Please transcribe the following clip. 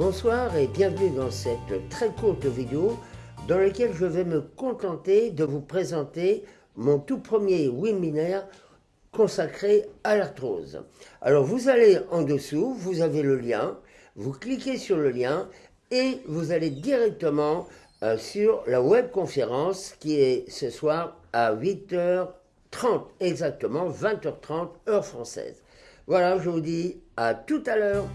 Bonsoir et bienvenue dans cette très courte vidéo dans laquelle je vais me contenter de vous présenter mon tout premier webinaire consacré à l'arthrose. Alors vous allez en dessous, vous avez le lien, vous cliquez sur le lien et vous allez directement euh, sur la webconférence qui est ce soir à 8h30 exactement, 20h30 heure française. Voilà, je vous dis à tout à l'heure.